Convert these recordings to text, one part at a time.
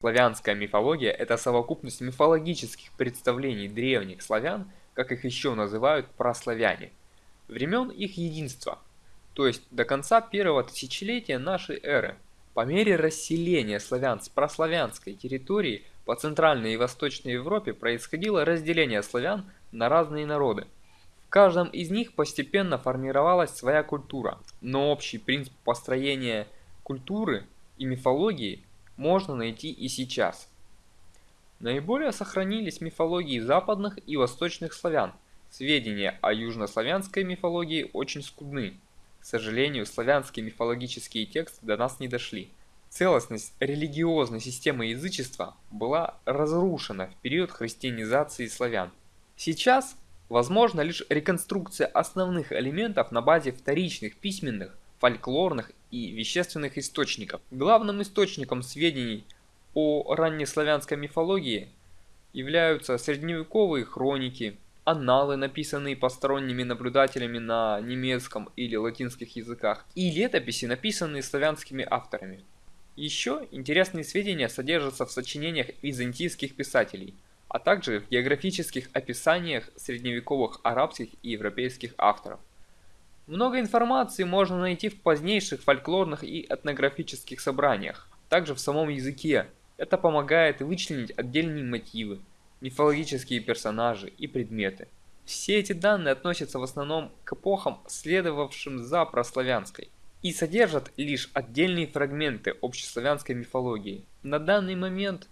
Славянская мифология – это совокупность мифологических представлений древних славян, как их еще называют прославяне, времен их единства, то есть до конца первого тысячелетия нашей эры. По мере расселения славян с прославянской территории по Центральной и Восточной Европе происходило разделение славян на разные народы. В каждом из них постепенно формировалась своя культура, но общий принцип построения культуры и мифологии можно найти и сейчас. Наиболее сохранились мифологии западных и восточных славян. Сведения о южнославянской мифологии очень скудны. К сожалению, славянские мифологические тексты до нас не дошли. Целостность религиозной системы язычества была разрушена в период христианизации славян. Сейчас возможна лишь реконструкция основных элементов на базе вторичных письменных, фольклорных и вещественных источников. Главным источником сведений о раннеславянской мифологии являются средневековые хроники, анналы, написанные посторонними наблюдателями на немецком или латинских языках, и летописи, написанные славянскими авторами. Еще интересные сведения содержатся в сочинениях византийских писателей, а также в географических описаниях средневековых арабских и европейских авторов. Много информации можно найти в позднейших фольклорных и этнографических собраниях, также в самом языке. Это помогает вычленить отдельные мотивы, мифологические персонажи и предметы. Все эти данные относятся в основном к эпохам, следовавшим за прославянской, и содержат лишь отдельные фрагменты общеславянской мифологии. На данный момент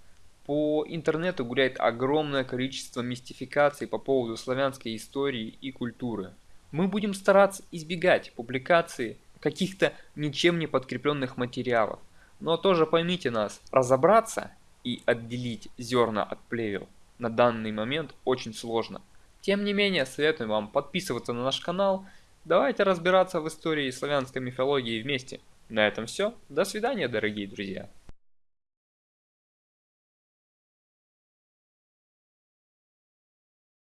по интернету гуляет огромное количество мистификаций по поводу славянской истории и культуры. Мы будем стараться избегать публикации каких-то ничем не подкрепленных материалов. Но тоже поймите нас, разобраться и отделить зерна от плевел на данный момент очень сложно. Тем не менее, советую вам подписываться на наш канал. Давайте разбираться в истории славянской мифологии вместе. На этом все. До свидания, дорогие друзья.